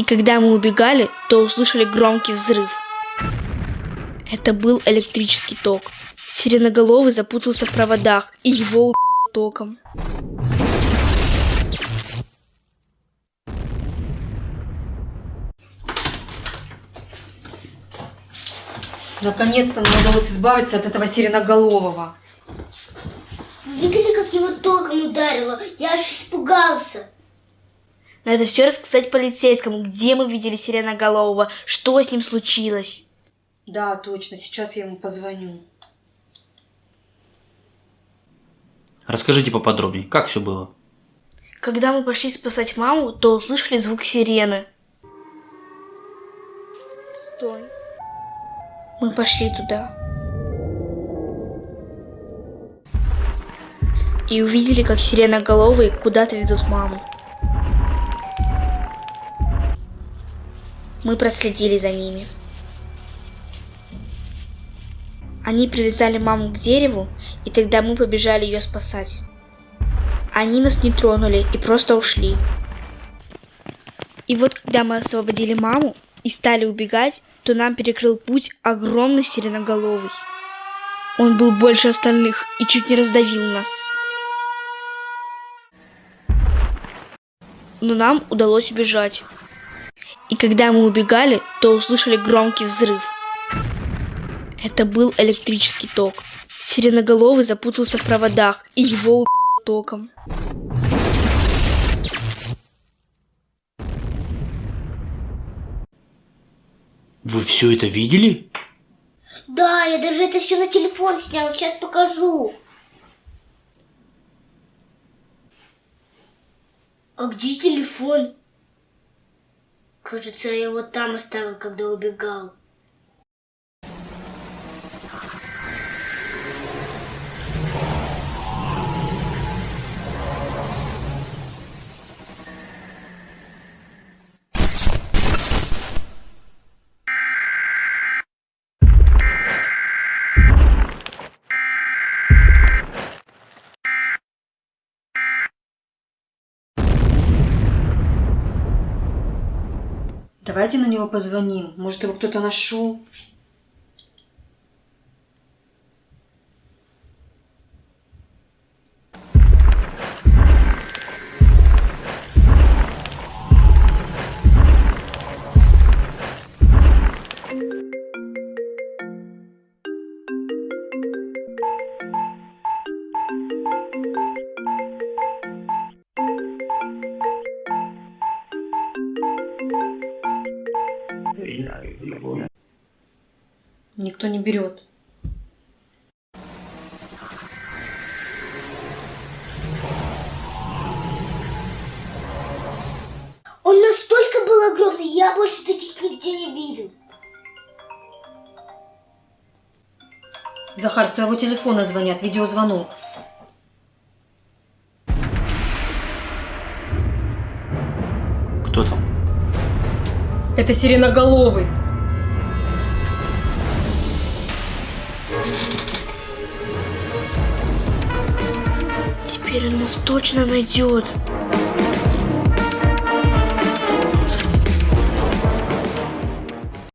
И когда мы убегали, то услышали громкий взрыв. Это был электрический ток. Сиреноголовый запутался в проводах, и его убил током. Наконец-то нам удалось избавиться от этого сиреноголового. Вы видели, как его током ударило? Я аж испугался. Надо все рассказать полицейскому, где мы видели сиреноголового, что с ним случилось. Да, точно, сейчас я ему позвоню. Расскажите поподробнее, как все было? Когда мы пошли спасать маму, то услышали звук сирены. Стой. Мы пошли туда. И увидели, как сиреноголовые куда-то ведут маму. Мы проследили за ними. Они привязали маму к дереву, и тогда мы побежали ее спасать. Они нас не тронули и просто ушли. И вот когда мы освободили маму и стали убегать, то нам перекрыл путь огромный сиреноголовый. Он был больше остальных и чуть не раздавил нас. Но нам удалось убежать. И когда мы убегали, то услышали громкий взрыв. Это был электрический ток. Сиреноголовый запутался в проводах, и его убил током. Вы все это видели? Да, я даже это все на телефон снял, сейчас покажу. А где телефон? Кажется, я его там оставил, когда убегал. Давайте на него позвоним. Может, его кто-то нашел. Никто не берет. Он настолько был огромный, я больше таких нигде не видел. Захар, с твоего телефона звонят, видеозвонок. Кто там? Это сиреноголовый. Теперь он нас точно найдет.